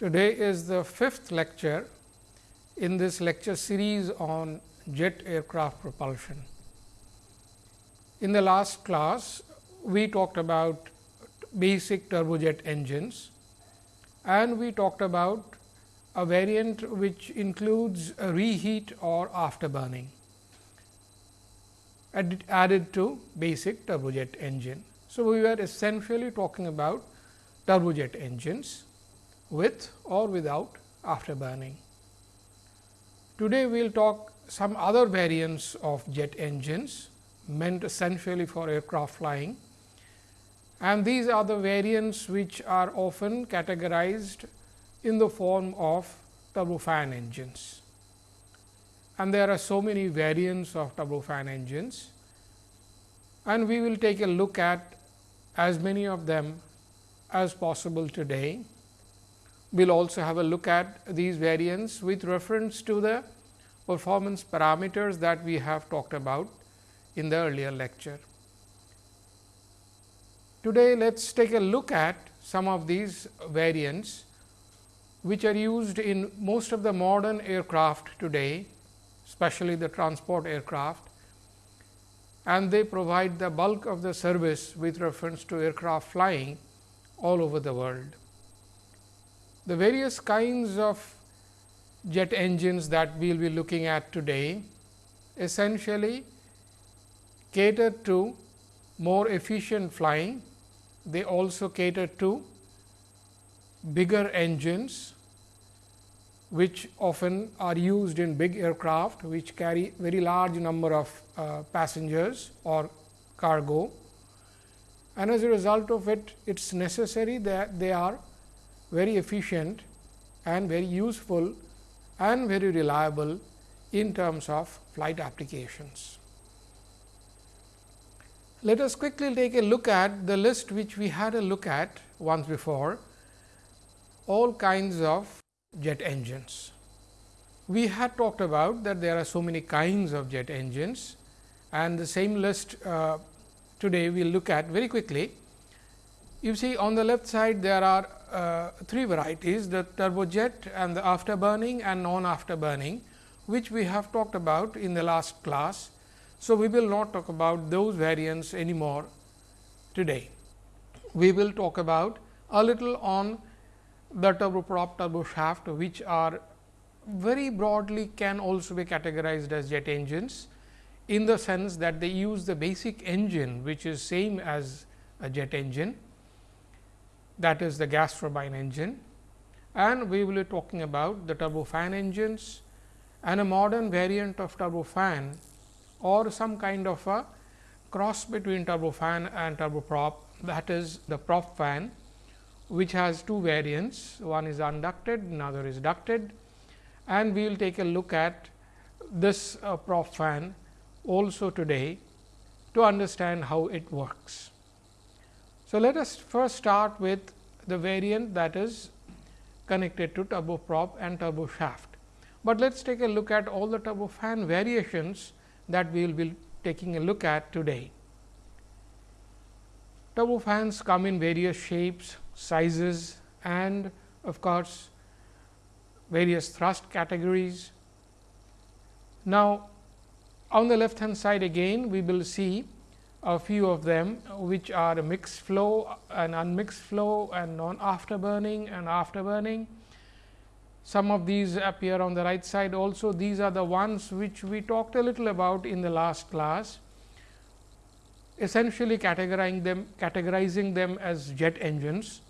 Today is the fifth lecture in this lecture series on jet aircraft propulsion. In the last class, we talked about basic turbojet engines and we talked about a variant which includes a reheat or afterburning added to basic turbojet engine. So, we were essentially talking about turbojet engines with or without afterburning. Today, we will talk some other variants of jet engines meant essentially for aircraft flying and these are the variants which are often categorized in the form of turbofan engines. And there are so many variants of turbofan engines and we will take a look at as many of them as possible today. We will also have a look at these variants with reference to the performance parameters that we have talked about in the earlier lecture. Today, let us take a look at some of these variants which are used in most of the modern aircraft today, especially the transport aircraft and they provide the bulk of the service with reference to aircraft flying all over the world. The various kinds of jet engines that we will be looking at today essentially cater to more efficient flying. They also cater to bigger engines which often are used in big aircraft which carry very large number of uh, passengers or cargo. And as a result of it it is necessary that they are very efficient and very useful and very reliable in terms of flight applications. Let us quickly take a look at the list which we had a look at once before all kinds of jet engines. We had talked about that there are so many kinds of jet engines and the same list uh, today we will look at very quickly. You see on the left side there are uh, three varieties the turbojet and the afterburning and non afterburning which we have talked about in the last class so, we will not talk about those variants anymore today. We will talk about a little on the turboprop turboshaft, which are very broadly can also be categorized as jet engines in the sense that they use the basic engine which is same as a jet engine that is the gas turbine engine. And we will be talking about the turbofan engines and a modern variant of turbofan or some kind of a cross between turbofan and turboprop that is the prop fan which has two variants. One is unducted another is ducted. And we will take a look at this uh, prop fan also today to understand how it works. So, let us first start with the variant that is connected to turboprop and turboshaft, but let us take a look at all the turbofan variations that we will be taking a look at today. Turbofans come in various shapes, sizes and of course, various thrust categories. Now, on the left hand side again we will see a few of them which are a mixed flow and unmixed flow and non afterburning and afterburning some of these appear on the right side also. These are the ones which we talked a little about in the last class, essentially categorizing them, categorizing them as jet engines.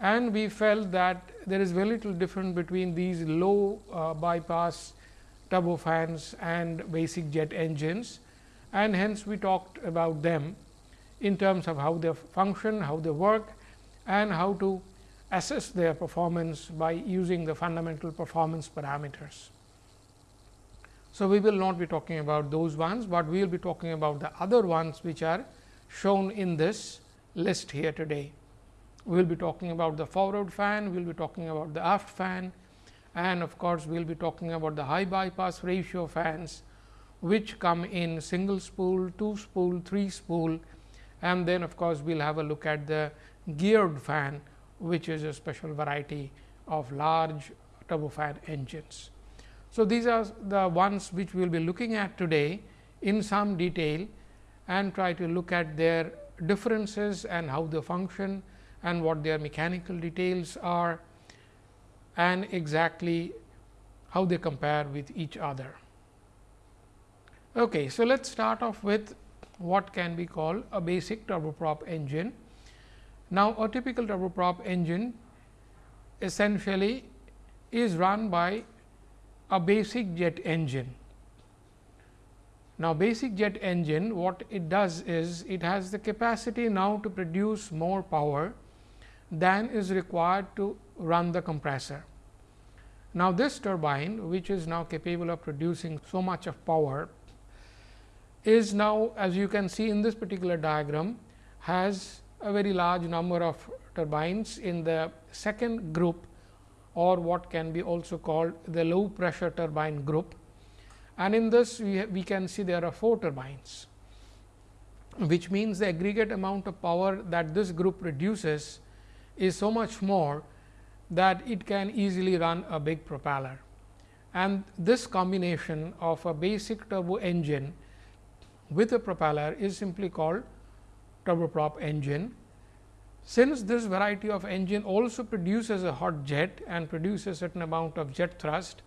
And we felt that there is very little difference between these low uh, bypass turbofans and basic jet engines. And hence, we talked about them in terms of how they function, how they work and how to assess their performance by using the fundamental performance parameters. So, we will not be talking about those ones, but we will be talking about the other ones which are shown in this list here today. We will be talking about the forward fan, we will be talking about the aft fan and of course, we will be talking about the high bypass ratio fans which come in single spool, two spool, three spool and then of course, we will have a look at the geared fan which is a special variety of large turbofan engines. So, these are the ones which we will be looking at today in some detail and try to look at their differences and how they function and what their mechanical details are and exactly how they compare with each other. Okay, so, let us start off with what can be called a basic turboprop engine. Now, a typical turboprop engine essentially is run by a basic jet engine. Now, basic jet engine what it does is it has the capacity now to produce more power than is required to run the compressor. Now, this turbine which is now capable of producing so much of power is now as you can see in this particular diagram has a very large number of turbines in the second group or what can be also called the low pressure turbine group. And in this we, we can see there are 4 turbines, which means the aggregate amount of power that this group produces is so much more that it can easily run a big propeller. And this combination of a basic turbo engine with a propeller is simply called turboprop engine. Since this variety of engine also produces a hot jet and produces a certain amount of jet thrust,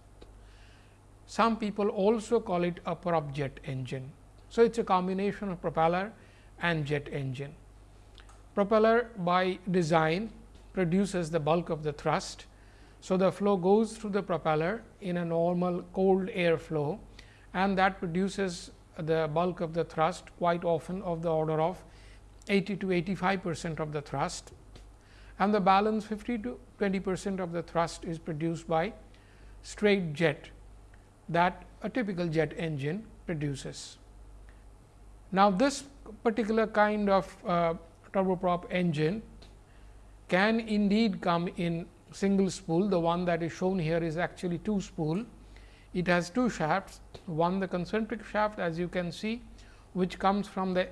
some people also call it a prop jet engine. So, it is a combination of propeller and jet engine. Propeller by design produces the bulk of the thrust. So, the flow goes through the propeller in a normal cold air flow and that produces the bulk of the thrust quite often of the order of 80 to 85 percent of the thrust and the balance 50 to 20 percent of the thrust is produced by straight jet that a typical jet engine produces. Now, this particular kind of uh, turboprop engine can indeed come in single spool. The one that is shown here is actually two spool it has two shafts, one the concentric shaft as you can see, which comes from the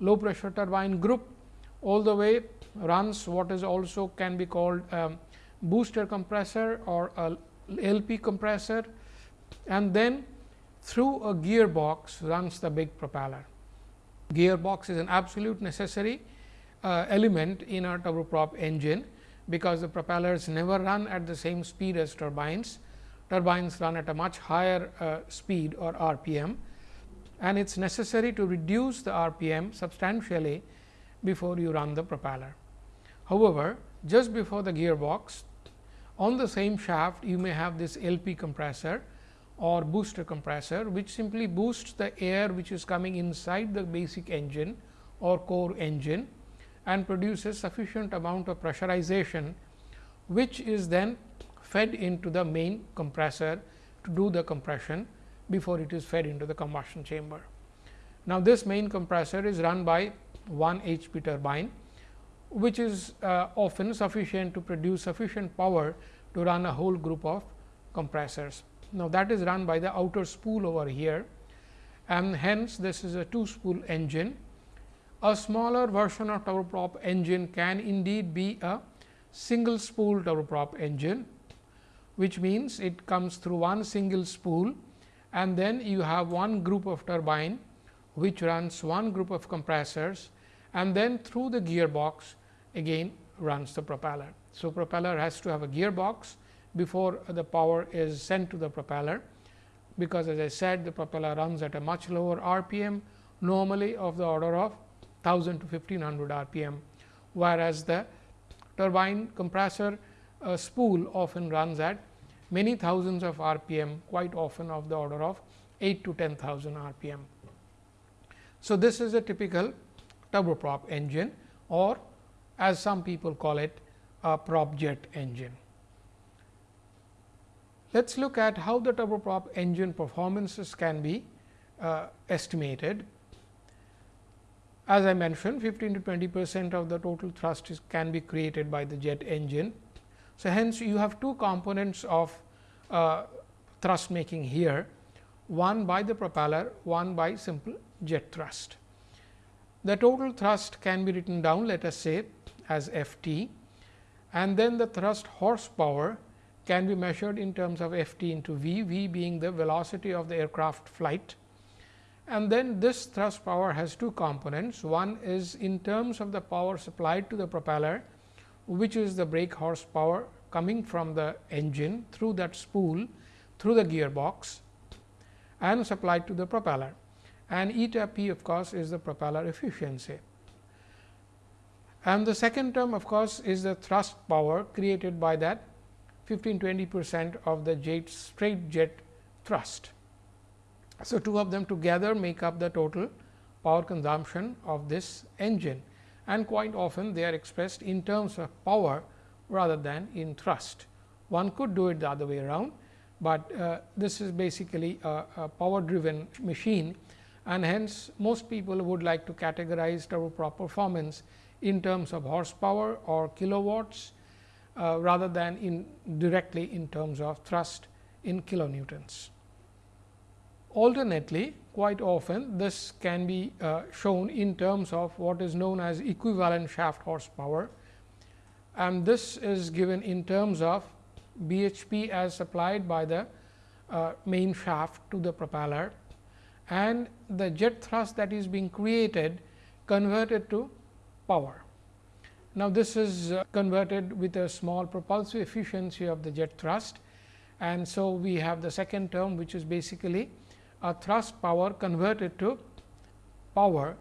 low pressure turbine group all the way runs what is also can be called booster compressor or a LP compressor. And then through a gearbox runs the big propeller. Gearbox is an absolute necessary uh, element in a turboprop engine, because the propellers never run at the same speed as turbines turbines run at a much higher uh, speed or RPM and it is necessary to reduce the RPM substantially before you run the propeller. However, just before the gearbox on the same shaft you may have this LP compressor or booster compressor, which simply boosts the air which is coming inside the basic engine or core engine and produces sufficient amount of pressurization, which is then fed into the main compressor to do the compression before it is fed into the combustion chamber. Now, this main compressor is run by 1 HP turbine, which is uh, often sufficient to produce sufficient power to run a whole group of compressors. Now, that is run by the outer spool over here and hence this is a two spool engine. A smaller version of turboprop engine can indeed be a single spool turboprop engine which means it comes through one single spool and then you have one group of turbine which runs one group of compressors and then through the gearbox again runs the propeller. So, propeller has to have a gearbox before the power is sent to the propeller, because as I said the propeller runs at a much lower RPM normally of the order of 1000 to 1500 RPM, whereas the turbine compressor a spool often runs at many thousands of RPM quite often of the order of 8 to 10,000 RPM. So, this is a typical turboprop engine or as some people call it a prop jet engine. Let us look at how the turboprop engine performances can be uh, estimated. As I mentioned 15 to 20 percent of the total thrust is, can be created by the jet engine so, hence you have two components of uh, thrust making here, one by the propeller, one by simple jet thrust. The total thrust can be written down let us say as F t and then the thrust horsepower can be measured in terms of f t into v, v being the velocity of the aircraft flight. And then this thrust power has two components. One is in terms of the power supplied to the propeller, which is the brake horsepower coming from the engine through that spool through the gearbox and supplied to the propeller and eta p of course, is the propeller efficiency. And the second term of course, is the thrust power created by that 15 20 percent of the jet straight jet thrust. So, two of them together make up the total power consumption of this engine and quite often they are expressed in terms of power rather than in thrust. One could do it the other way around, but uh, this is basically a, a power driven machine and hence most people would like to categorize turboprop performance in terms of horsepower or kilowatts uh, rather than in directly in terms of thrust in kilonewtons. Alternately, quite often this can be uh, shown in terms of what is known as equivalent shaft horsepower. And this is given in terms of BHP as supplied by the uh, main shaft to the propeller. And the jet thrust that is being created converted to power. Now, this is uh, converted with a small propulsive efficiency of the jet thrust. And so we have the second term which is basically a thrust power converted to power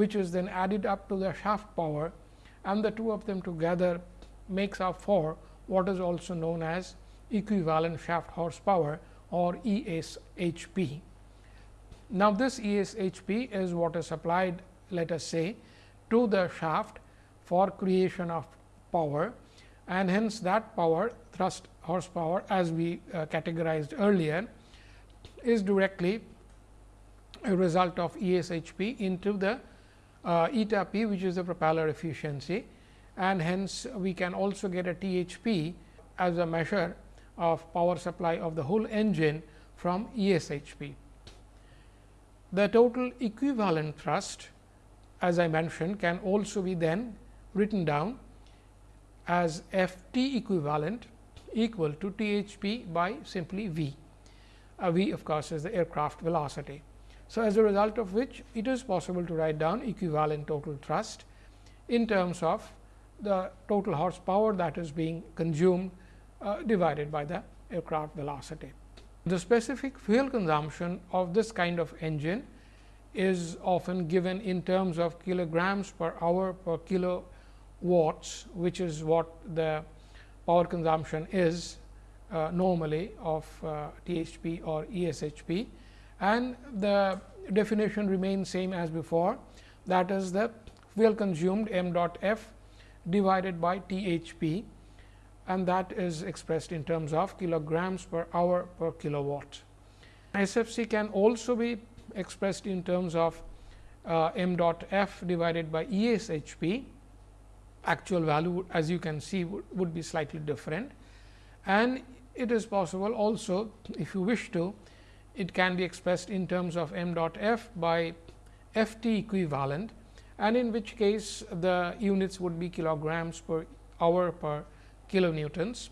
which is then added up to the shaft power and the two of them together makes up for what is also known as equivalent shaft horsepower or ESHP. Now, this ESHP is what is applied let us say to the shaft for creation of power and hence that power thrust horsepower as we uh, categorized earlier is directly a result of ESHP into the uh, eta p which is the propeller efficiency and hence we can also get a THP as a measure of power supply of the whole engine from ESHP. The total equivalent thrust as I mentioned can also be then written down as F t equivalent equal to THP by simply V. Uh, v of course, is the aircraft velocity. So, as a result of which it is possible to write down equivalent total thrust in terms of the total horsepower that is being consumed uh, divided by the aircraft velocity. The specific fuel consumption of this kind of engine is often given in terms of kilograms per hour per kilo watts, which is what the power consumption is uh, normally of uh, THP or ESHP and the definition remains same as before. That is the fuel consumed m dot f divided by THP and that is expressed in terms of kilograms per hour per kilowatt. SFC can also be expressed in terms of uh, m dot f divided by ESHP actual value as you can see would, would be slightly different. And it is possible also if you wish to it can be expressed in terms of m dot f by f t equivalent and in which case the units would be kilograms per hour per kilonewtons.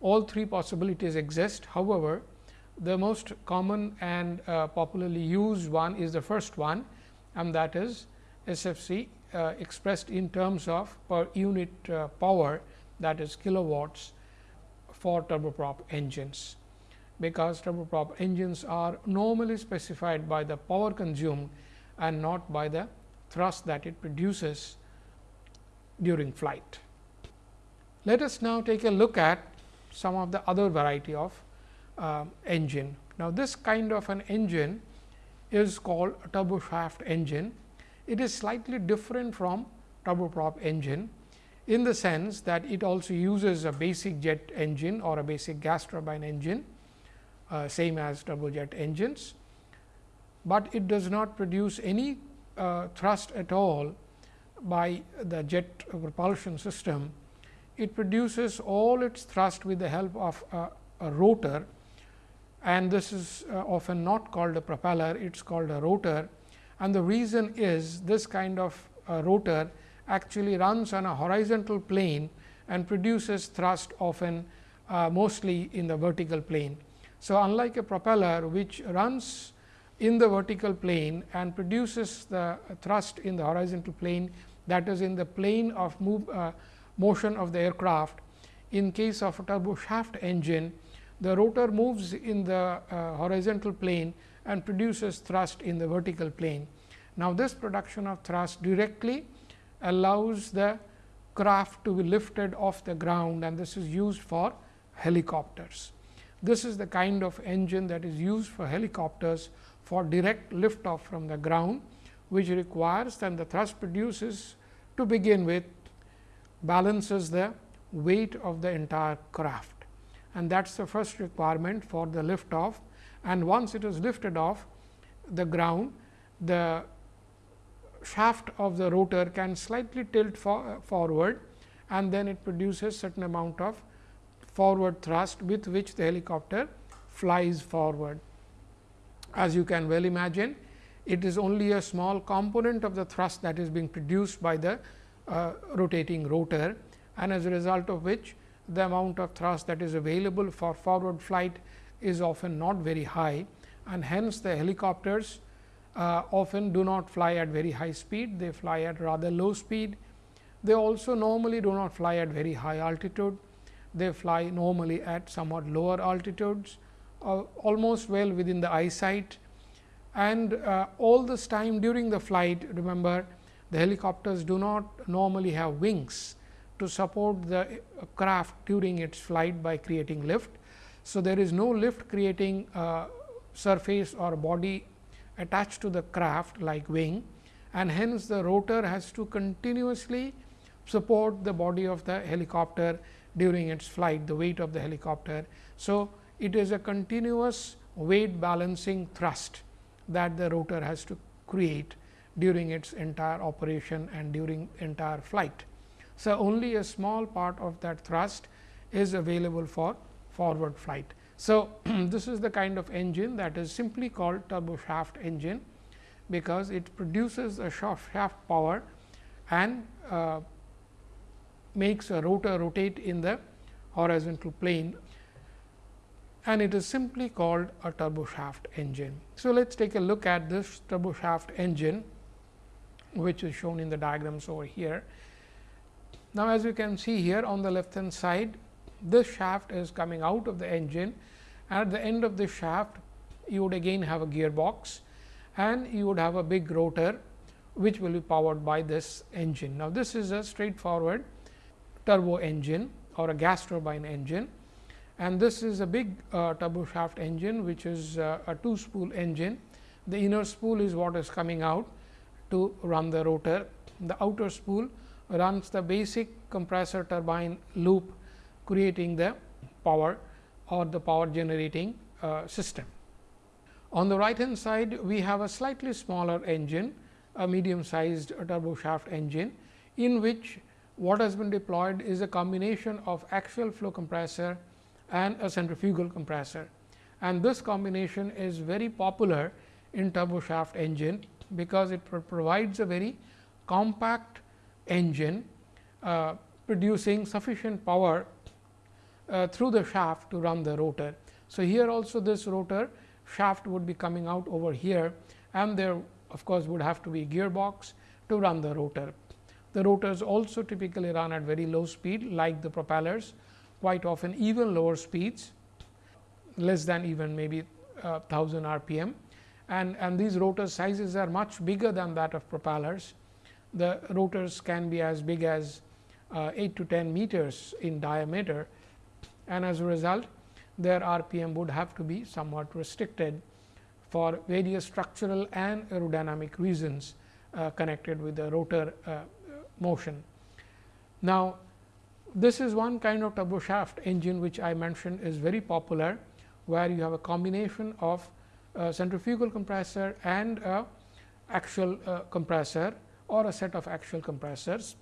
All three possibilities exist. However, the most common and uh, popularly used one is the first one and that is SFC uh, expressed in terms of per unit uh, power that is kilowatts for turboprop engines. Because turboprop engines are normally specified by the power consumed and not by the thrust that it produces during flight. Let us now take a look at some of the other variety of uh, engine. Now, this kind of an engine is called a turboshaft engine. It is slightly different from turboprop engine in the sense that it also uses a basic jet engine or a basic gas turbine engine uh, same as turbojet engines, but it does not produce any uh, thrust at all by the jet propulsion system. It produces all its thrust with the help of a, a rotor and this is uh, often not called a propeller, it is called a rotor. And the reason is this kind of uh, rotor actually runs on a horizontal plane and produces thrust often uh, mostly in the vertical plane. So, unlike a propeller which runs in the vertical plane and produces the thrust in the horizontal plane that is in the plane of move, uh, motion of the aircraft. In case of a turbo shaft engine, the rotor moves in the uh, horizontal plane and produces thrust in the vertical plane. Now, this production of thrust directly allows the craft to be lifted off the ground and this is used for helicopters. This is the kind of engine that is used for helicopters for direct lift off from the ground, which requires that the thrust produces to begin with balances the weight of the entire craft. And that is the first requirement for the lift off and once it is lifted off the ground, the shaft of the rotor can slightly tilt for, forward and then it produces certain amount of forward thrust with which the helicopter flies forward. As you can well imagine, it is only a small component of the thrust that is being produced by the uh, rotating rotor and as a result of which the amount of thrust that is available for forward flight is often not very high and hence the helicopters uh, often do not fly at very high speed, they fly at rather low speed. They also normally do not fly at very high altitude, they fly normally at somewhat lower altitudes, uh, almost well within the eyesight. And uh, all this time during the flight, remember the helicopters do not normally have wings to support the uh, craft during its flight by creating lift. So, there is no lift creating uh, surface or body attached to the craft like wing and hence the rotor has to continuously support the body of the helicopter during its flight, the weight of the helicopter. So, it is a continuous weight balancing thrust that the rotor has to create during its entire operation and during entire flight. So, only a small part of that thrust is available for forward flight. So, this is the kind of engine that is simply called turbo shaft engine, because it produces a shaft power and uh, makes a rotor rotate in the horizontal plane and it is simply called a turbo shaft engine. So, let us take a look at this turbo shaft engine, which is shown in the diagrams over here. Now, as you can see here on the left hand side, this shaft is coming out of the engine at the end of the shaft you would again have a gearbox and you would have a big rotor which will be powered by this engine. Now, this is a straightforward turbo engine or a gas turbine engine and this is a big uh, turbo shaft engine which is uh, a two spool engine. The inner spool is what is coming out to run the rotor. The outer spool runs the basic compressor turbine loop creating the power or the power generating uh, system. On the right hand side, we have a slightly smaller engine, a medium sized turbo shaft engine, in which what has been deployed is a combination of axial flow compressor and a centrifugal compressor. And this combination is very popular in turbo shaft engine, because it provides a very compact engine uh, producing sufficient power uh, through the shaft to run the rotor. So, here also this rotor shaft would be coming out over here and there of course, would have to be gearbox to run the rotor. The rotors also typically run at very low speed like the propellers quite often even lower speeds less than even maybe uh, 1000 rpm and, and these rotor sizes are much bigger than that of propellers. The rotors can be as big as uh, 8 to 10 meters in diameter and as a result their RPM would have to be somewhat restricted for various structural and aerodynamic reasons uh, connected with the rotor uh, motion. Now, this is one kind of turbo shaft engine which I mentioned is very popular, where you have a combination of centrifugal compressor and a axial uh, compressor or a set of axial compressors,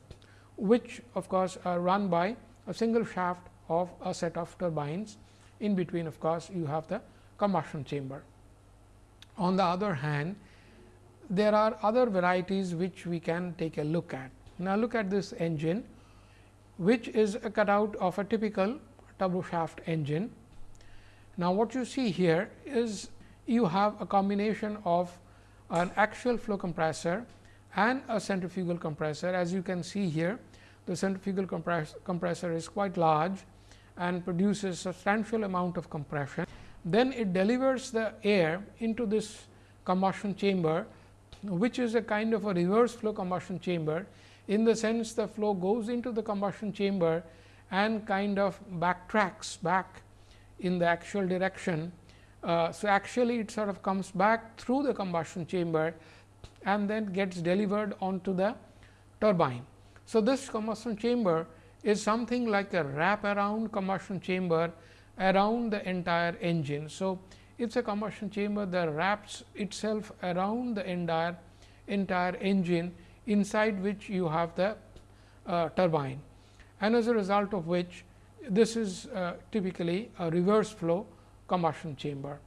which of course, are run by a single shaft of a set of turbines. In between of course, you have the combustion chamber. On the other hand, there are other varieties which we can take a look at. Now, look at this engine, which is a cutout of a typical turboshaft engine. Now, what you see here is you have a combination of an axial flow compressor and a centrifugal compressor. As you can see here, the centrifugal compress compressor is quite large and produces substantial amount of compression. Then it delivers the air into this combustion chamber, which is a kind of a reverse flow combustion chamber. In the sense the flow goes into the combustion chamber and kind of backtracks back in the actual direction. Uh, so, actually it sort of comes back through the combustion chamber and then gets delivered onto the turbine. So, this combustion chamber is something like a wrap around combustion chamber around the entire engine. So, it is a combustion chamber that wraps itself around the entire entire engine inside which you have the uh, turbine and as a result of which this is uh, typically a reverse flow combustion chamber,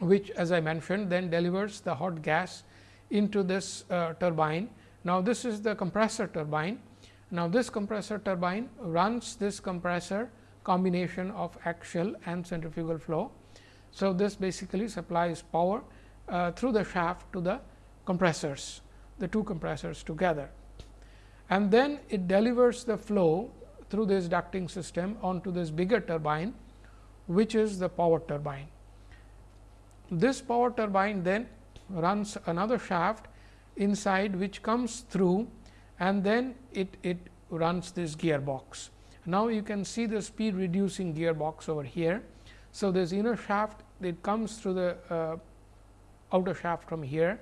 which as I mentioned then delivers the hot gas into this uh, turbine. Now, this is the compressor turbine. Now, this compressor turbine runs this compressor combination of axial and centrifugal flow. So, this basically supplies power uh, through the shaft to the compressors, the two compressors together. And then it delivers the flow through this ducting system onto this bigger turbine, which is the power turbine. This power turbine then runs another shaft inside which comes through and then it, it runs this gearbox. Now, you can see the speed reducing gearbox over here. So, this inner shaft it comes through the uh, outer shaft from here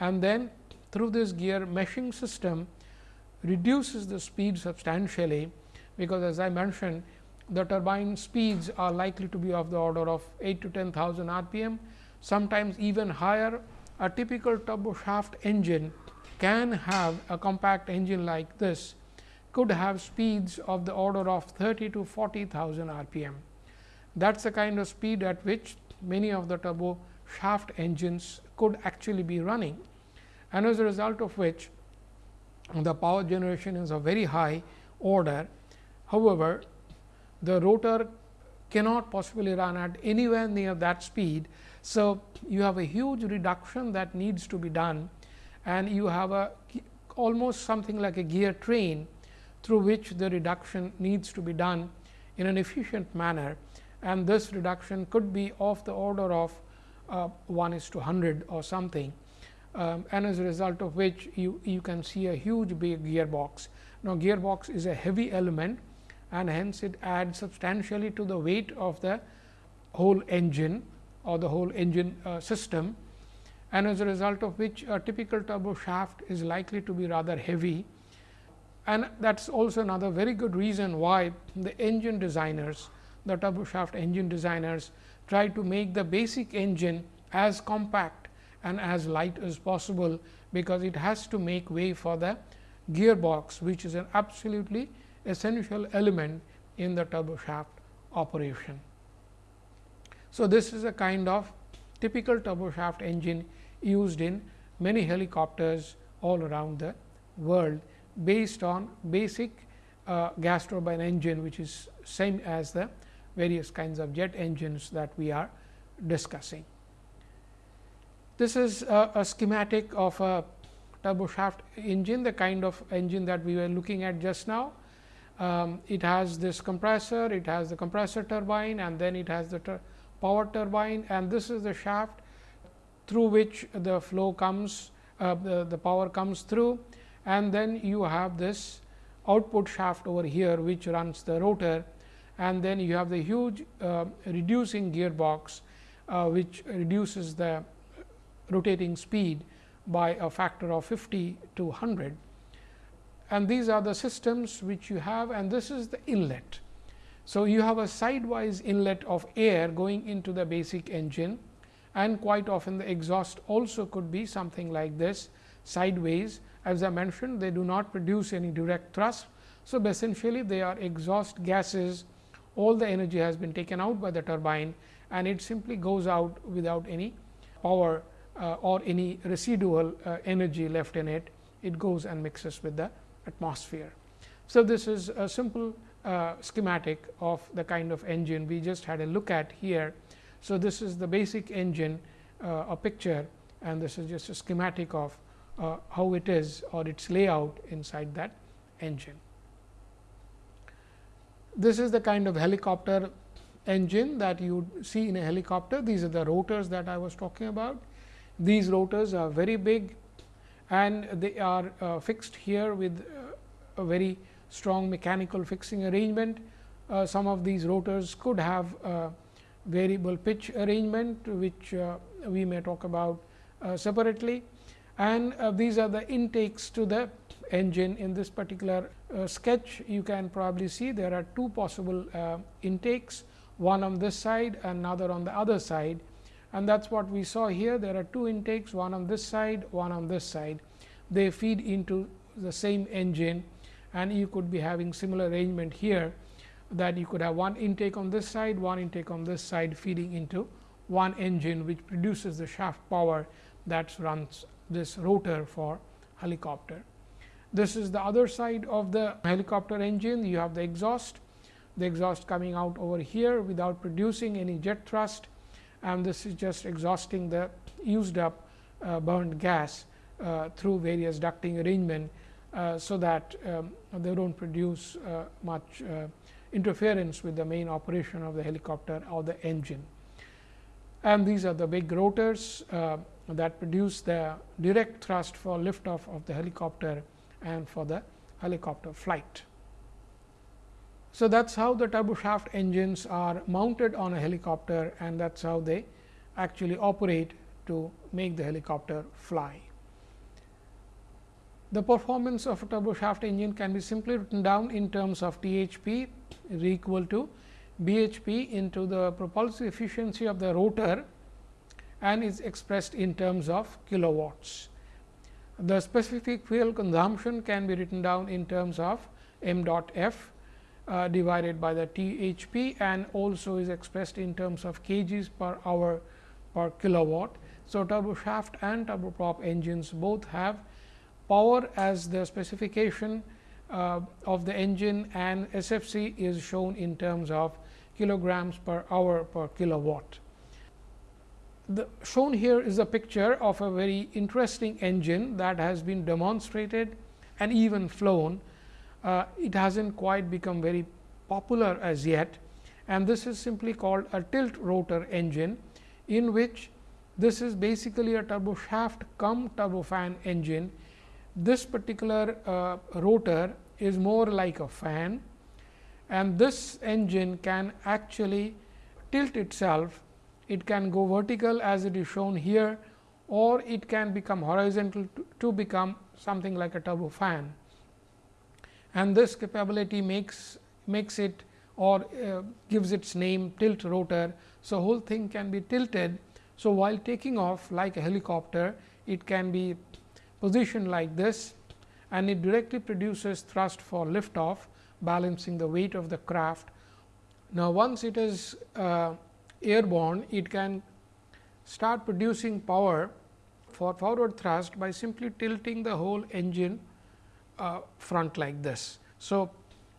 and then through this gear meshing system reduces the speed substantially, because as I mentioned the turbine speeds are likely to be of the order of 8 to 10,000 rpm, sometimes even higher. A typical turbo shaft engine can have a compact engine like this could have speeds of the order of 30 to 40,000 rpm. That is the kind of speed at which many of the turbo shaft engines could actually be running and as a result of which the power generation is a very high order. However, the rotor cannot possibly run at anywhere near that speed. So, you have a huge reduction that needs to be done and you have a almost something like a gear train through which the reduction needs to be done in an efficient manner and this reduction could be of the order of uh, 1 is to 100 or something um, and as a result of which you, you can see a huge big gearbox. Now, gearbox is a heavy element and hence it adds substantially to the weight of the whole engine or the whole engine uh, system and as a result of which a typical turbo shaft is likely to be rather heavy. And that is also another very good reason why the engine designers, the turbo shaft engine designers try to make the basic engine as compact and as light as possible, because it has to make way for the gearbox, which is an absolutely essential element in the turbo shaft operation. So, this is a kind of typical turbo shaft engine used in many helicopters all around the world based on basic uh, gas turbine engine which is same as the various kinds of jet engines that we are discussing. This is a, a schematic of a turbo shaft engine, the kind of engine that we were looking at just now. Um, it has this compressor, it has the compressor turbine and then it has the power turbine and this is the shaft through which the flow comes, uh, the, the power comes through and then you have this output shaft over here which runs the rotor and then you have the huge uh, reducing gearbox uh, which reduces the rotating speed by a factor of 50 to 100. And these are the systems which you have and this is the inlet. So, you have a sidewise inlet of air going into the basic engine and quite often the exhaust also could be something like this sideways. As I mentioned they do not produce any direct thrust. So, essentially they are exhaust gases all the energy has been taken out by the turbine and it simply goes out without any power uh, or any residual uh, energy left in it, it goes and mixes with the atmosphere. So, this is a simple uh, schematic of the kind of engine we just had a look at here. So, this is the basic engine uh, a picture and this is just a schematic of uh, how it is or its layout inside that engine. This is the kind of helicopter engine that you see in a helicopter. These are the rotors that I was talking about. These rotors are very big and they are uh, fixed here with uh, a very strong mechanical fixing arrangement. Uh, some of these rotors could have variable pitch arrangement, which uh, we may talk about uh, separately. And uh, these are the intakes to the engine in this particular sketch. You can probably see there are two possible intakes, one on this side, another on the other side and that is what we saw here. There are two intakes, one on this side, one on this side. They feed into the same engine and you could be having similar arrangement here that you could have one intake on this side, one intake on this side feeding into one engine which produces the shaft power that runs this rotor for helicopter. This is the other side of the helicopter engine. You have the exhaust, the exhaust coming out over here without producing any jet thrust and this is just exhausting the used up uh, burned gas uh, through various ducting arrangement uh, so that um, they do not produce uh, much uh, interference with the main operation of the helicopter or the engine. And these are the big rotors uh, that produce the direct thrust for liftoff of the helicopter and for the helicopter flight. So, that is how the turboshaft engines are mounted on a helicopter and that is how they actually operate to make the helicopter fly. The performance of a turboshaft engine can be simply written down in terms of THP is equal to BHP into the propulsive efficiency of the rotor and is expressed in terms of kilowatts. The specific fuel consumption can be written down in terms of m dot f uh, divided by the THP and also is expressed in terms of kgs per hour per kilowatt. So, turboshaft and turboprop engines both have power as the specification uh, of the engine and SFC is shown in terms of kilograms per hour per kilowatt. The shown here is a picture of a very interesting engine that has been demonstrated and even flown. Uh, it has not quite become very popular as yet and this is simply called a tilt rotor engine in which this is basically a turboshaft cum turbofan engine this particular uh, rotor is more like a fan and this engine can actually tilt itself. It can go vertical as it is shown here or it can become horizontal to, to become something like a turbofan. And this capability makes, makes it or uh, gives its name tilt rotor. So, whole thing can be tilted. So, while taking off like a helicopter, it can be positioned like this and it directly produces thrust for lift off balancing the weight of the craft. Now, once it is uh, airborne, it can start producing power for forward thrust by simply tilting the whole engine uh, front like this. So,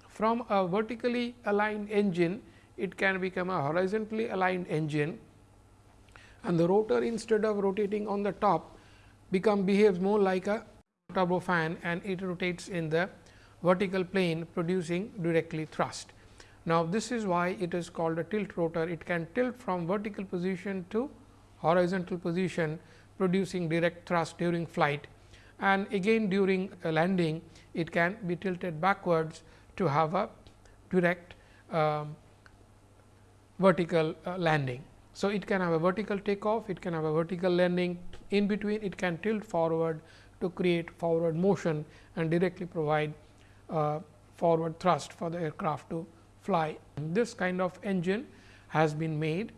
from a vertically aligned engine, it can become a horizontally aligned engine and the rotor instead of rotating on the top become behaves more like a turbofan and it rotates in the vertical plane producing directly thrust. Now, this is why it is called a tilt rotor. It can tilt from vertical position to horizontal position producing direct thrust during flight and again during landing it can be tilted backwards to have a direct um, vertical uh, landing. So, it can have a vertical takeoff, it can have a vertical landing, in between it can tilt forward to create forward motion and directly provide uh, forward thrust for the aircraft to fly. This kind of engine has been made,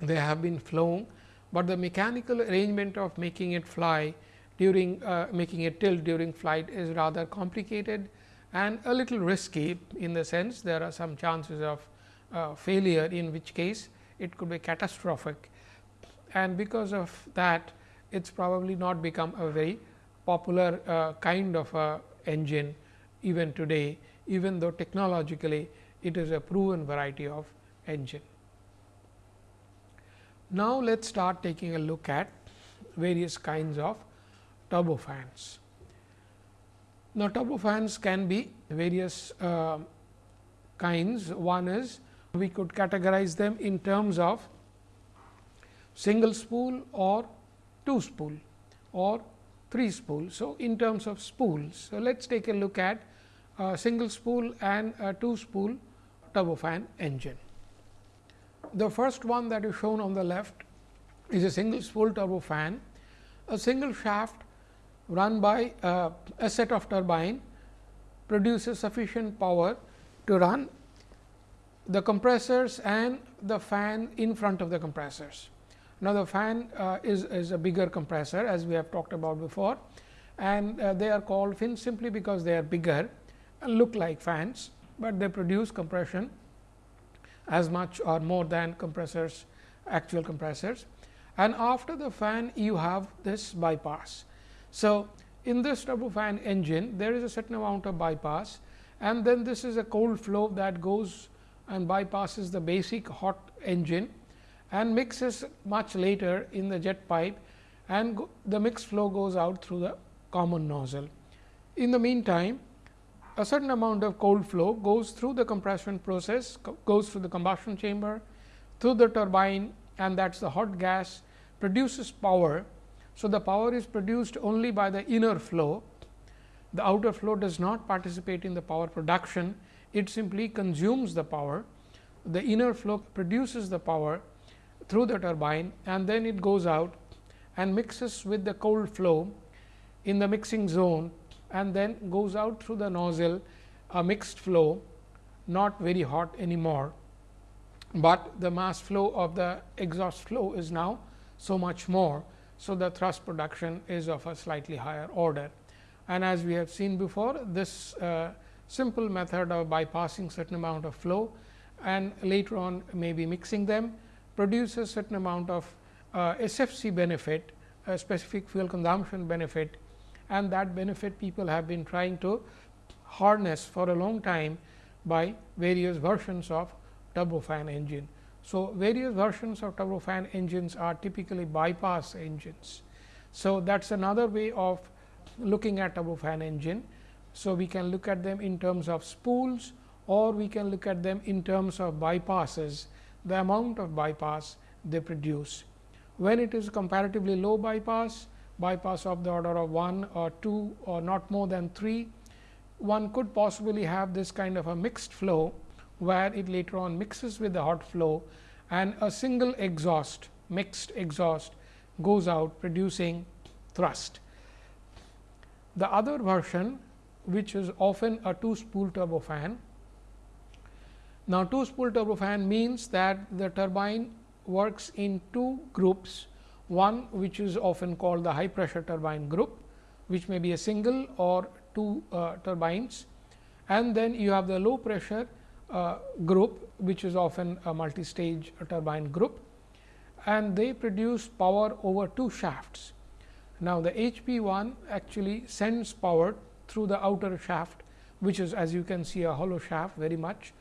they have been flown, but the mechanical arrangement of making it fly during uh, making it tilt during flight is rather complicated and a little risky in the sense there are some chances of uh, failure in which case it could be catastrophic and because of that it is probably not become a very popular uh, kind of a engine even today even though technologically it is a proven variety of engine. Now, let us start taking a look at various kinds of turbofans. Now, turbofans can be various uh, kinds. One is we could categorize them in terms of single spool or two spool or three spool. So, in terms of spools. So, let us take a look at a single spool and a two spool turbofan engine. The first one that is shown on the left is a single spool turbofan, a single shaft run by uh, a set of turbine produces sufficient power to run the compressors and the fan in front of the compressors. Now, the fan uh, is, is a bigger compressor as we have talked about before and uh, they are called fans simply because they are bigger and look like fans, but they produce compression as much or more than compressors actual compressors. And after the fan you have this bypass. So, in this turbofan engine there is a certain amount of bypass and then this is a cold flow that goes and bypasses the basic hot engine and mixes much later in the jet pipe and the mixed flow goes out through the common nozzle. In the meantime, a certain amount of cold flow goes through the compression process, goes through the combustion chamber, through the turbine and that is the hot gas produces power. So, the power is produced only by the inner flow. The outer flow does not participate in the power production, it simply consumes the power. The inner flow produces the power through the turbine and then it goes out and mixes with the cold flow in the mixing zone and then goes out through the nozzle a mixed flow not very hot anymore, but the mass flow of the exhaust flow is now so much more. So, the thrust production is of a slightly higher order and as we have seen before this uh, simple method of bypassing certain amount of flow and later on maybe mixing them produces certain amount of uh, SFC benefit, specific fuel consumption benefit and that benefit people have been trying to harness for a long time by various versions of turbofan engine. So, various versions of turbofan engines are typically bypass engines. So, that is another way of looking at turbofan engine. So, we can look at them in terms of spools or we can look at them in terms of bypasses, the amount of bypass they produce. When it is comparatively low bypass, bypass of the order of 1 or 2 or not more than 3, one could possibly have this kind of a mixed flow, where it later on mixes with the hot flow and a single exhaust mixed exhaust goes out producing thrust. The other version which is often a two spool turbofan. Now, two spool turbofan means that the turbine works in two groups. One which is often called the high pressure turbine group, which may be a single or two uh, turbines. And then you have the low pressure uh, group which is often a multi-stage turbine group. And they produce power over two shafts. Now, the HP one actually sends power through the outer shaft which is as you can see a hollow shaft very much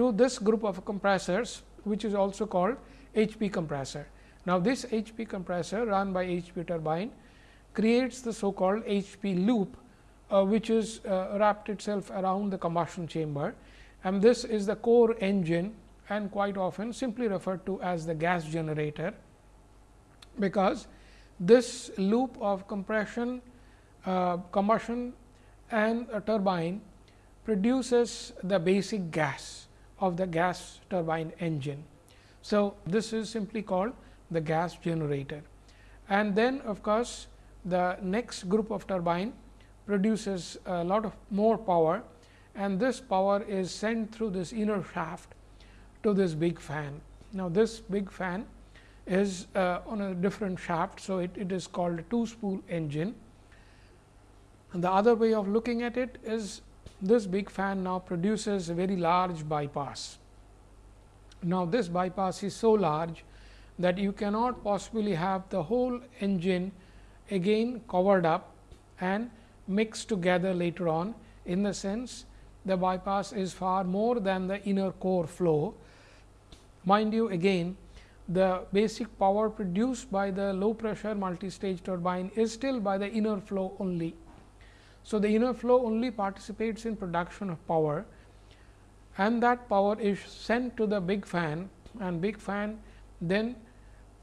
to this group of compressors which is also called HP compressor. Now, this HP compressor run by HP turbine creates the so called HP loop, uh, which is uh, wrapped itself around the combustion chamber and this is the core engine and quite often simply referred to as the gas generator, because this loop of compression, uh, combustion and a turbine produces the basic gas of the gas turbine engine. So, this is simply called the gas generator. And then of course, the next group of turbine produces a lot of more power and this power is sent through this inner shaft to this big fan. Now, this big fan is uh, on a different shaft. So, it, it is called a two spool engine. And the other way of looking at it is this big fan now produces a very large bypass. Now, this bypass is so large that you cannot possibly have the whole engine again covered up and mixed together later on in the sense the bypass is far more than the inner core flow. Mind you again the basic power produced by the low pressure multi-stage turbine is still by the inner flow only. So, the inner flow only participates in production of power and that power is sent to the big fan and big fan then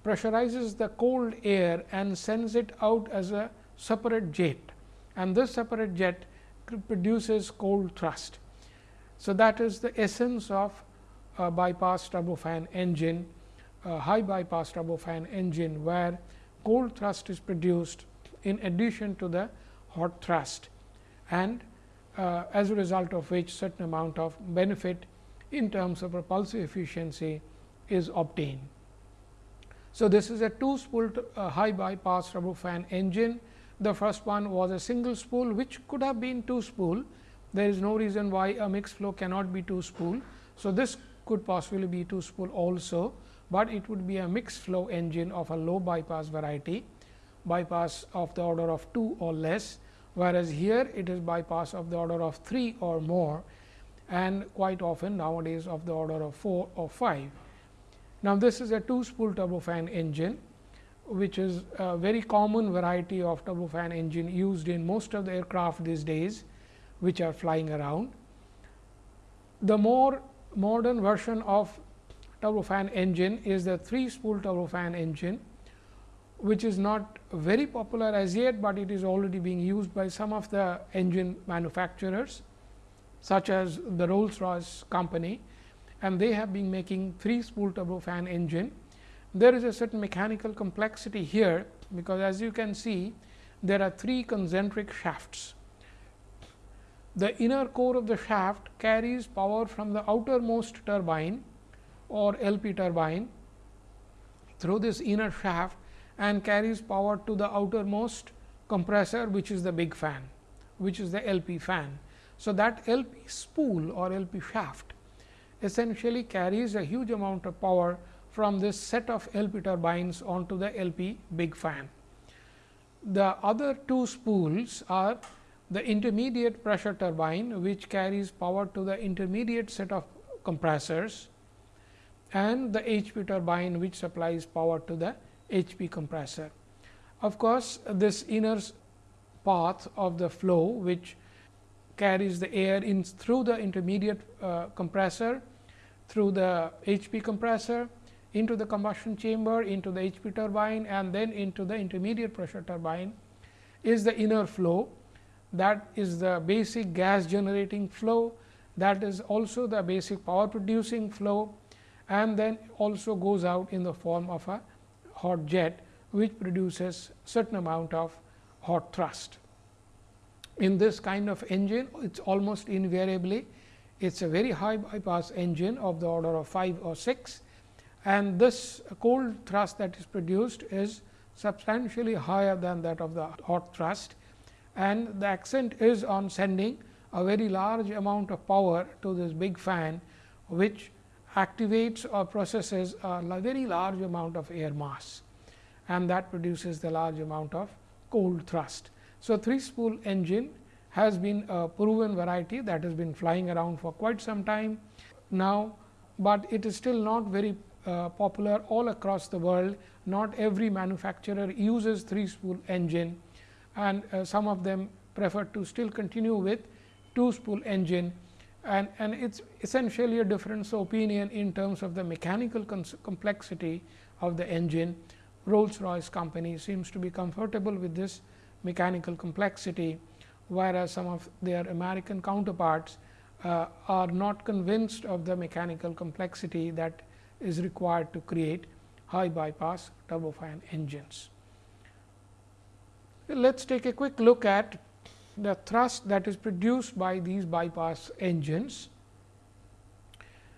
pressurizes the cold air and sends it out as a separate jet and this separate jet produces cold thrust. So, that is the essence of a bypass turbofan engine, a high bypass turbofan engine, where cold thrust is produced in addition to the hot thrust and uh, as a result of which certain amount of benefit in terms of propulsive efficiency is obtained. So, this is a two spool uh, high bypass turbofan engine. The first one was a single spool which could have been two spool. There is no reason why a mixed flow cannot be two spool. So, this could possibly be two spool also, but it would be a mixed flow engine of a low bypass variety bypass of the order of 2 or less whereas here it is bypass of the order of 3 or more and quite often nowadays of the order of 4 or 5. Now, this is a 2 spool turbofan engine which is a very common variety of turbofan engine used in most of the aircraft these days which are flying around. The more modern version of turbofan engine is the 3 spool turbofan engine which is not very popular as yet, but it is already being used by some of the engine manufacturers such as the Rolls Royce company and they have been making 3 spool turbofan engine. There is a certain mechanical complexity here, because as you can see there are 3 concentric shafts. The inner core of the shaft carries power from the outermost turbine or LP turbine through this inner shaft and carries power to the outermost compressor which is the big fan which is the LP fan. So, that LP spool or LP shaft essentially carries a huge amount of power from this set of LP turbines onto the LP big fan. The other two spools are the intermediate pressure turbine which carries power to the intermediate set of compressors and the HP turbine which supplies power to the HP compressor. Of course, this inner path of the flow which carries the air in through the intermediate uh, compressor, through the HP compressor, into the combustion chamber, into the HP turbine and then into the intermediate pressure turbine is the inner flow that is the basic gas generating flow that is also the basic power producing flow and then also goes out in the form of a hot jet which produces certain amount of hot thrust. In this kind of engine it is almost invariably it is a very high bypass engine of the order of 5 or 6 and this cold thrust that is produced is substantially higher than that of the hot thrust and the accent is on sending a very large amount of power to this big fan which activates or processes a very large amount of air mass and that produces the large amount of cold thrust. So, 3 spool engine has been a proven variety that has been flying around for quite some time now, but it is still not very uh, popular all across the world. Not every manufacturer uses 3 spool engine and uh, some of them prefer to still continue with 2 spool engine and, and it is essentially a difference of opinion in terms of the mechanical complexity of the engine. Rolls Royce company seems to be comfortable with this mechanical complexity, whereas some of their American counterparts uh, are not convinced of the mechanical complexity that is required to create high bypass turbofan engines. Let us take a quick look at the thrust that is produced by these bypass engines.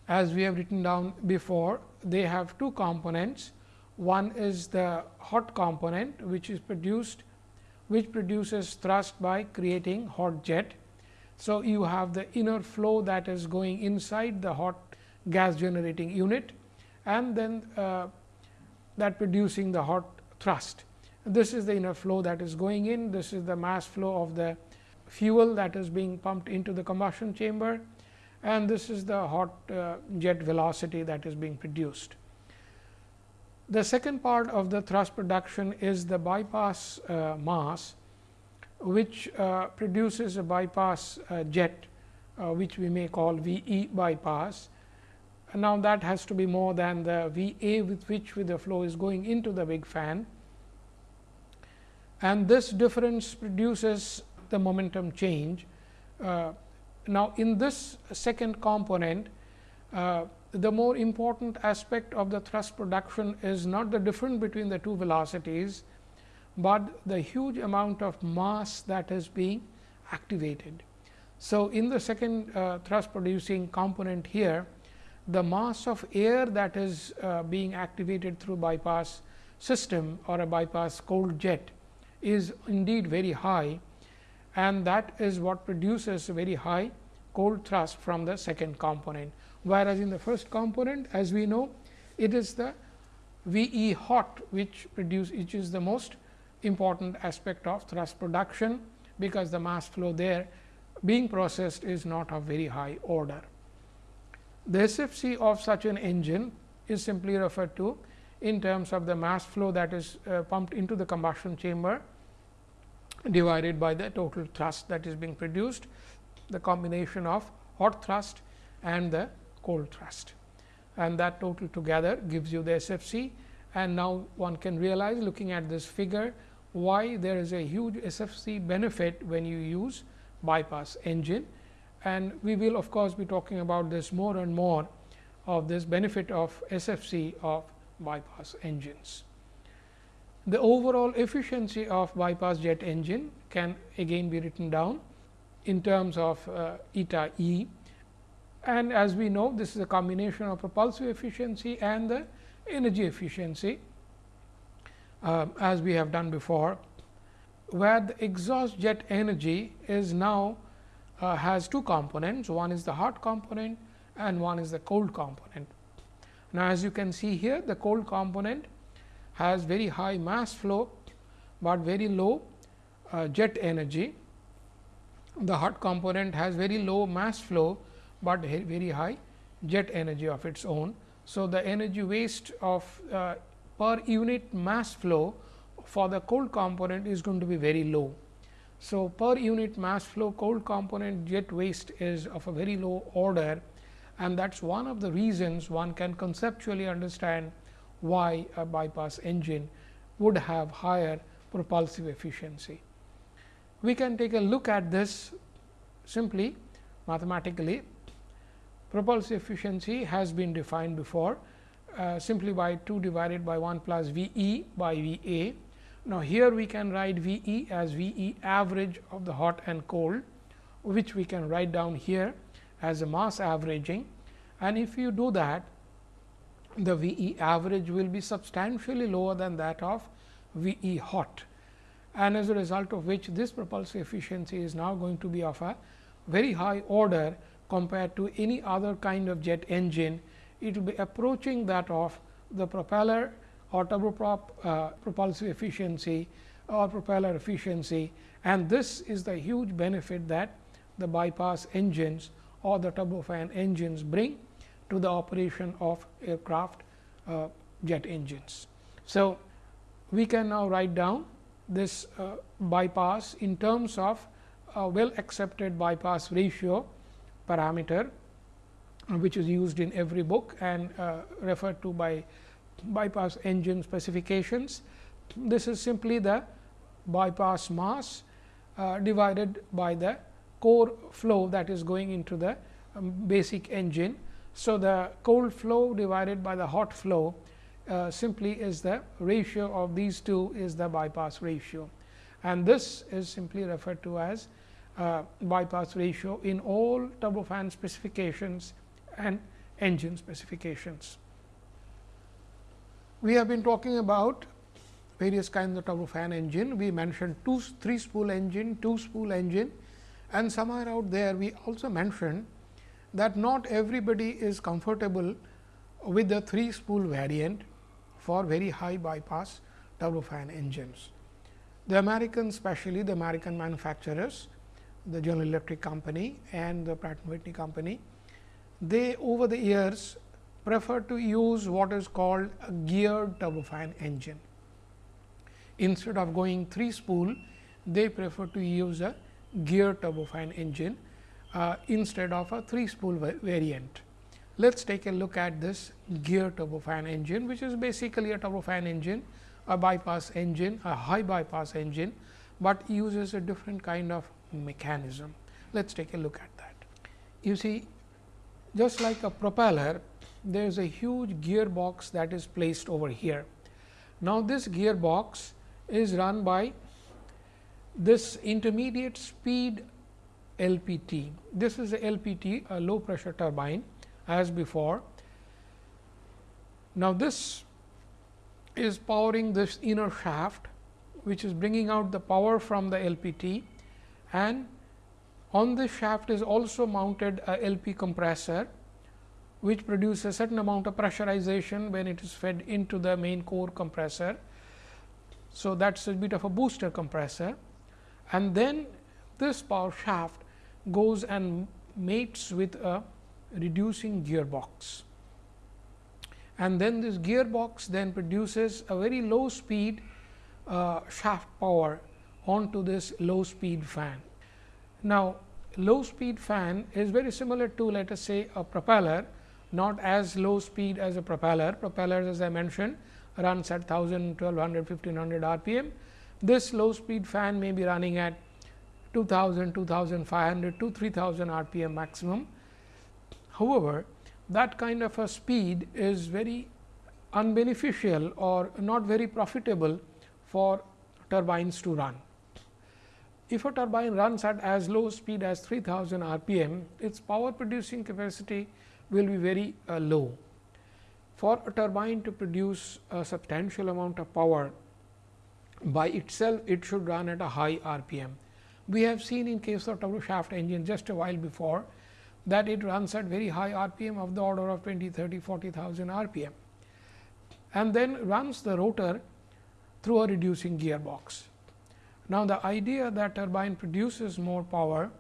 As we have written down before, they have two components. One is the hot component, which is produced, which produces thrust by creating hot jet. So, you have the inner flow that is going inside the hot gas generating unit and then uh, that producing the hot thrust. This is the inner flow that is going in, this is the mass flow of the fuel that is being pumped into the combustion chamber and this is the hot uh, jet velocity that is being produced. The second part of the thrust production is the bypass uh, mass, which uh, produces a bypass uh, jet, uh, which we may call V e bypass. And now, that has to be more than the V a with which with the flow is going into the big fan and this difference produces the momentum change. Uh, now, in this second component, uh, the more important aspect of the thrust production is not the difference between the two velocities, but the huge amount of mass that is being activated. So, in the second uh, thrust producing component here, the mass of air that is uh, being activated through bypass system or a bypass cold jet is indeed very high and that is what produces very high cold thrust from the second component. Whereas, in the first component as we know it is the V e hot which produce which is the most important aspect of thrust production, because the mass flow there being processed is not of very high order. The SFC of such an engine is simply referred to in terms of the mass flow that is uh, pumped into the combustion chamber divided by the total thrust that is being produced, the combination of hot thrust and the cold thrust. And that total together gives you the SFC. And now, one can realize looking at this figure why there is a huge SFC benefit when you use bypass engine. And we will of course, be talking about this more and more of this benefit of SFC of bypass engines. The overall efficiency of bypass jet engine can again be written down in terms of uh, eta E. And as we know, this is a combination of propulsive efficiency and the energy efficiency uh, as we have done before, where the exhaust jet energy is now uh, has two components. One is the hot component and one is the cold component. Now, as you can see here, the cold component has very high mass flow, but very low uh, jet energy. The hot component has very low mass flow, but very high jet energy of its own. So, the energy waste of uh, per unit mass flow for the cold component is going to be very low. So, per unit mass flow cold component jet waste is of a very low order and that is one of the reasons one can conceptually understand why a bypass engine would have higher propulsive efficiency. We can take a look at this simply mathematically. Propulsive efficiency has been defined before uh, simply by 2 divided by 1 plus V e by V a. Now, here we can write V e as V e average of the hot and cold, which we can write down here as a mass averaging. And if you do that, the V e average will be substantially lower than that of V e hot. And as a result of which this propulsive efficiency is now going to be of a very high order compared to any other kind of jet engine. It will be approaching that of the propeller or turboprop uh, propulsive efficiency or propeller efficiency. And this is the huge benefit that the bypass engines or the turbofan engines bring to the operation of aircraft uh, jet engines. So, we can now write down this uh, bypass in terms of a well accepted bypass ratio parameter, which is used in every book and uh, referred to by bypass engine specifications. This is simply the bypass mass uh, divided by the core flow that is going into the um, basic engine so, the cold flow divided by the hot flow uh, simply is the ratio of these two is the bypass ratio and this is simply referred to as uh, bypass ratio in all turbofan specifications and engine specifications. We have been talking about various kinds of turbofan engine. We mentioned two three spool engine, two spool engine and somewhere out there we also mentioned that not everybody is comfortable with the 3 spool variant for very high bypass turbofan engines. The Americans especially the American manufacturers the General Electric company and the Pratt and Whitney company, they over the years prefer to use what is called a geared turbofan engine. Instead of going 3 spool, they prefer to use a geared turbofan engine uh, instead of a 3 spool variant. Let us take a look at this gear turbofan engine, which is basically a turbofan engine, a bypass engine, a high bypass engine, but uses a different kind of mechanism. Let us take a look at that. You see, just like a propeller, there is a huge gearbox that is placed over here. Now, this gearbox is run by this intermediate speed LPT. This is a LPT, a low pressure turbine as before. Now, this is powering this inner shaft, which is bringing out the power from the LPT and on this shaft is also mounted a LP compressor, which produces a certain amount of pressurization when it is fed into the main core compressor. So, that is a bit of a booster compressor and then this power shaft goes and mates with a reducing gearbox. And then this gearbox then produces a very low speed uh, shaft power onto this low speed fan. Now, low speed fan is very similar to let us say a propeller, not as low speed as a propeller. Propellers as I mentioned runs at 1000, 1200, 1500 rpm. This low speed fan may be running at 2000, 2500 to 3000 rpm maximum. However, that kind of a speed is very unbeneficial or not very profitable for turbines to run. If a turbine runs at as low speed as 3000 rpm, its power producing capacity will be very uh, low. For a turbine to produce a substantial amount of power by itself, it should run at a high rpm. We have seen in case of turbo shaft engine just a while before that it runs at very high RPM of the order of 20, 30, 40,000 RPM and then runs the rotor through a reducing gearbox. Now, the idea that turbine produces more power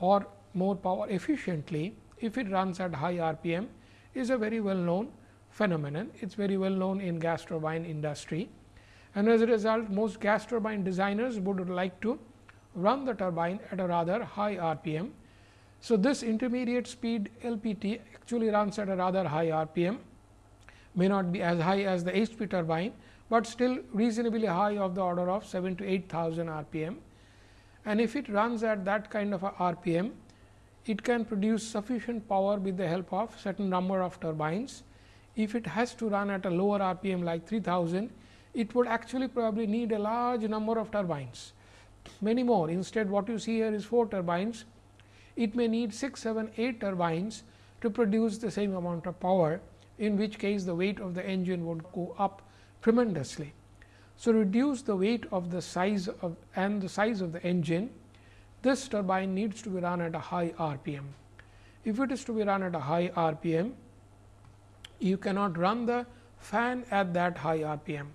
or more power efficiently if it runs at high RPM is a very well known phenomenon. It is very well known in gas turbine industry and as a result most gas turbine designers would like to run the turbine at a rather high RPM. So, this intermediate speed LPT actually runs at a rather high RPM, may not be as high as the HP turbine, but still reasonably high of the order of 7 to 8000 RPM. And if it runs at that kind of a RPM, it can produce sufficient power with the help of certain number of turbines. If it has to run at a lower RPM like 3000, it would actually probably need a large number of turbines many more. Instead, what you see here is 4 turbines. It may need 6, 7, 8 turbines to produce the same amount of power, in which case the weight of the engine would go up tremendously. So, reduce the weight of the size of and the size of the engine, this turbine needs to be run at a high RPM. If it is to be run at a high RPM, you cannot run the fan at that high RPM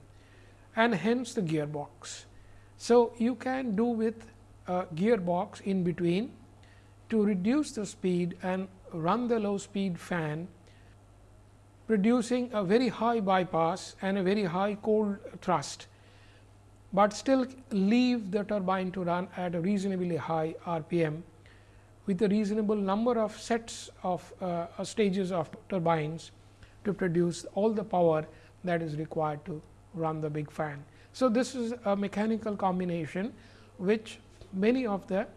and hence the gearbox. So, you can do with a gearbox in between to reduce the speed and run the low speed fan producing a very high bypass and a very high cold thrust, but still leave the turbine to run at a reasonably high RPM with a reasonable number of sets of uh, stages of turbines to produce all the power that is required to run the big fan. So, this is a mechanical combination which many of the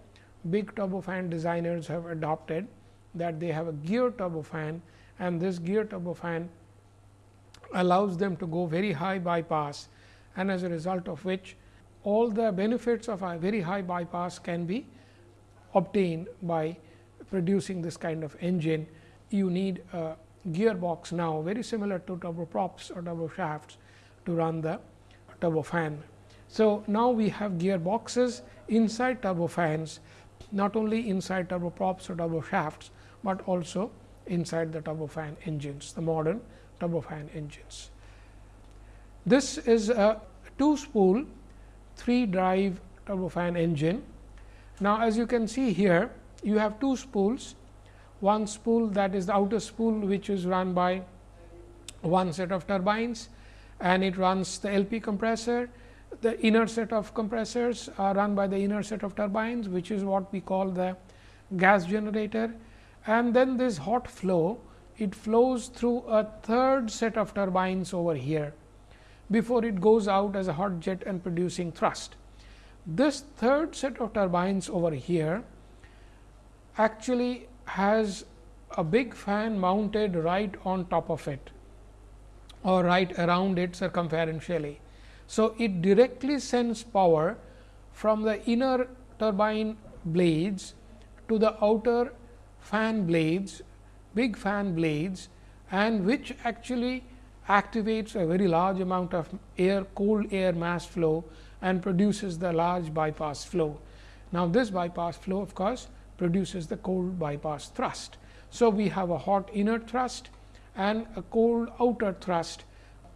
big turbofan designers have adopted that they have a gear turbofan and this gear turbofan allows them to go very high bypass and as a result of which all the benefits of a very high bypass can be obtained by producing this kind of engine. You need a gearbox now very similar to turboprops or turboshafts to run the turbofan. So, now we have gearboxes inside turbofans not only inside turboprops or turbofans, but also inside the turbofan engines the modern turbofan engines. This is a two spool three drive turbofan engine Now, as you can see here, you have two spools, one spool that is the outer spool which is run by one set of turbines and it runs the LP compressor. The inner set of compressors are run by the inner set of turbines which is what we call the gas generator and then this hot flow it flows through a third set of turbines over here before it goes out as a hot jet and producing thrust. This third set of turbines over here actually has a big fan mounted right on top of it or right around it circumferentially. So, it directly sends power from the inner turbine blades to the outer fan blades, big fan blades and which actually activates a very large amount of air cold air mass flow and produces the large bypass flow. Now, this bypass flow of course, produces the cold bypass thrust. So, we have a hot inner thrust and a cold outer thrust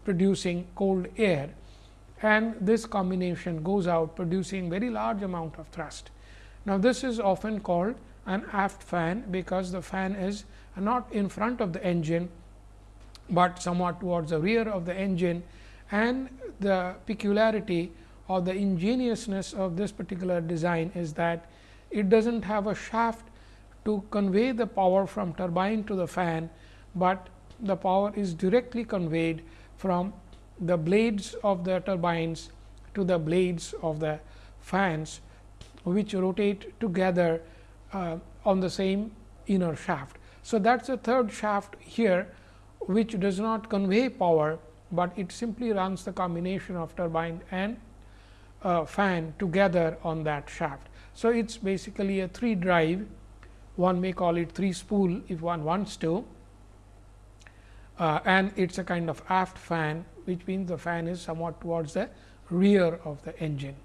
producing cold air and this combination goes out producing very large amount of thrust. Now, this is often called an aft fan because the fan is not in front of the engine, but somewhat towards the rear of the engine and the peculiarity or the ingeniousness of this particular design is that it does not have a shaft to convey the power from turbine to the fan, but the power is directly conveyed from the blades of the turbines to the blades of the fans, which rotate together uh, on the same inner shaft. So, that is a third shaft here which does not convey power, but it simply runs the combination of turbine and uh, fan together on that shaft. So, it is basically a 3 drive, one may call it 3 spool if one wants to uh, and it is a kind of aft fan, which means the fan is somewhat towards the rear of the engine.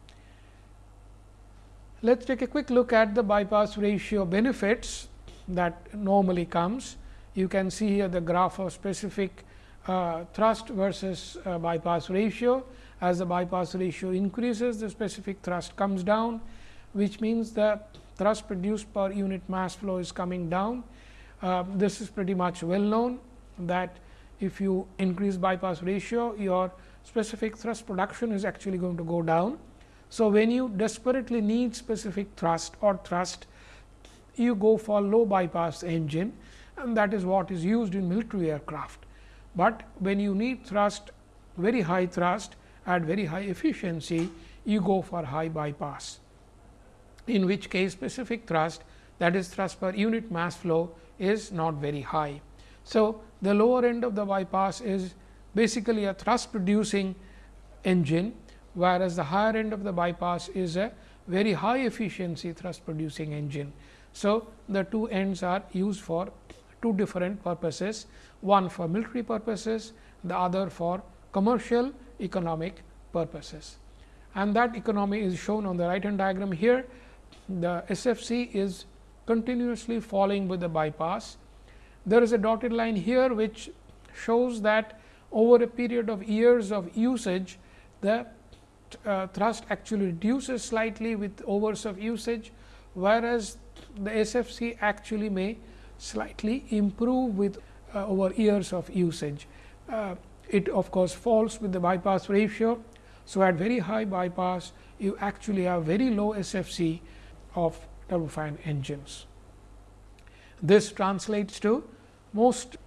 Let us take a quick look at the bypass ratio benefits that normally comes you can see here the graph of specific uh, thrust versus uh, bypass ratio. As the bypass ratio increases, the specific thrust comes down, which means the thrust produced per unit mass flow is coming down. Uh, this is pretty much well known that if you increase bypass ratio, your specific thrust production is actually going to go down. So, when you desperately need specific thrust or thrust, you go for low bypass engine and that is what is used in military aircraft. But when you need thrust very high thrust at very high efficiency, you go for high bypass, in which case specific thrust that is thrust per unit mass flow is not very high. So, the lower end of the bypass is basically a thrust producing engine, whereas the higher end of the bypass is a very high efficiency thrust producing engine. So, the two ends are used for two different purposes, one for military purposes, the other for commercial economic purposes. And that economy is shown on the right hand diagram here. The SFC is continuously falling with the bypass. There is a dotted line here, which shows that over a period of years of usage, the uh, thrust actually reduces slightly with overs of usage, whereas the SFC actually may slightly improve with uh, over years of usage. Uh, it of course, falls with the bypass ratio. So, at very high bypass you actually have very low SFC of turbofan engines. This translates to most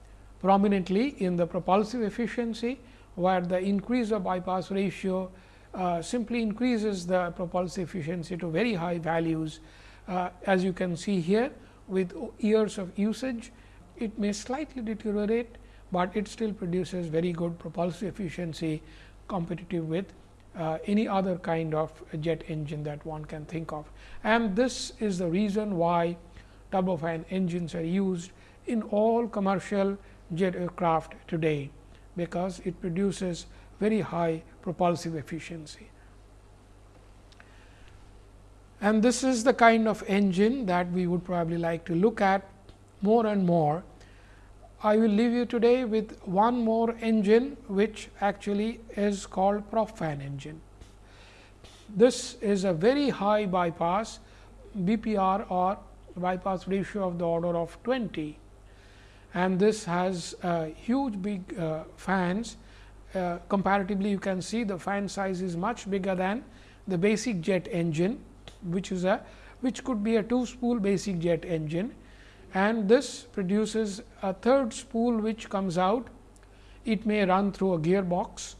prominently in the propulsive efficiency, where the increase of bypass ratio uh, simply increases the propulsive efficiency to very high values. Uh, as you can see here, with years of usage, it may slightly deteriorate, but it still produces very good propulsive efficiency competitive with uh, any other kind of jet engine that one can think of. And this is the reason why turbofan engines are used in all commercial jet aircraft today, because it produces very high propulsive efficiency. And this is the kind of engine that we would probably like to look at more and more. I will leave you today with one more engine, which actually is called prop fan engine. This is a very high bypass, BPR or bypass ratio of the order of 20 and this has uh, huge big uh, fans. Uh, comparatively, you can see the fan size is much bigger than the basic jet engine, which is a which could be a two spool basic jet engine and this produces a third spool which comes out. It may run through a gearbox,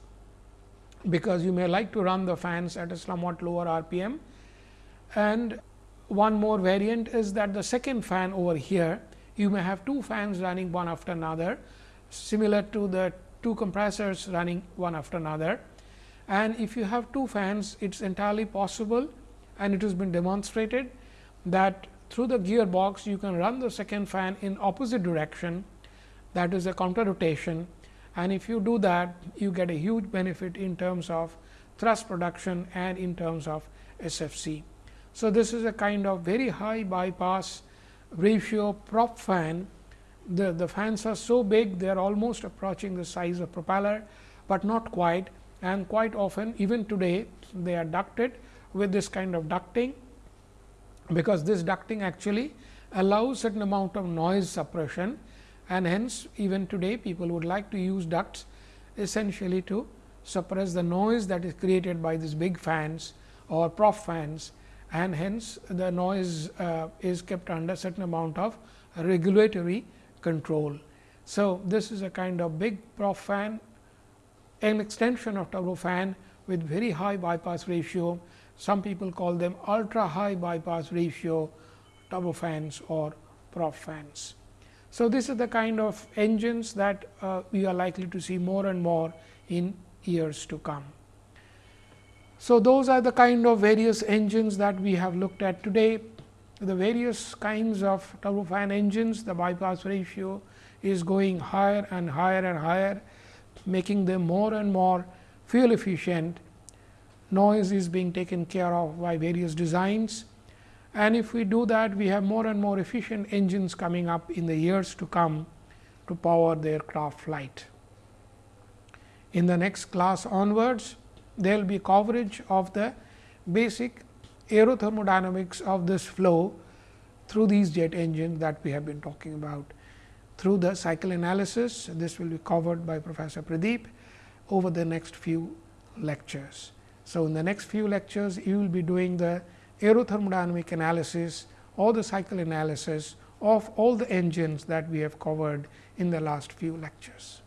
because you may like to run the fans at a somewhat lower RPM. And one more variant is that the second fan over here, you may have two fans running one after another, similar to the two compressors running one after another. And if you have two fans, it is entirely possible and it has been demonstrated that through the gearbox you can run the second fan in opposite direction that is a counter rotation and if you do that you get a huge benefit in terms of thrust production and in terms of SFC. So, this is a kind of very high bypass ratio prop fan. The, the fans are so big they are almost approaching the size of propeller, but not quite and quite often even today they are ducted with this kind of ducting because this ducting actually allows certain amount of noise suppression and hence even today people would like to use ducts essentially to suppress the noise that is created by these big fans or prop fans and hence the noise uh, is kept under certain amount of regulatory control. So, this is a kind of big prop fan an extension of turbofan with very high bypass ratio some people call them ultra high bypass ratio turbofans or prop fans. So, this is the kind of engines that uh, we are likely to see more and more in years to come. So, those are the kind of various engines that we have looked at today. The various kinds of turbofan engines, the bypass ratio is going higher and higher and higher, making them more and more fuel efficient noise is being taken care of by various designs. And if we do that, we have more and more efficient engines coming up in the years to come to power the aircraft flight. In the next class onwards, there will be coverage of the basic aerothermodynamics of this flow through these jet engines that we have been talking about. Through the cycle analysis, this will be covered by Professor Pradeep over the next few lectures. So, in the next few lectures, you will be doing the aerothermodynamic analysis or the cycle analysis of all the engines that we have covered in the last few lectures.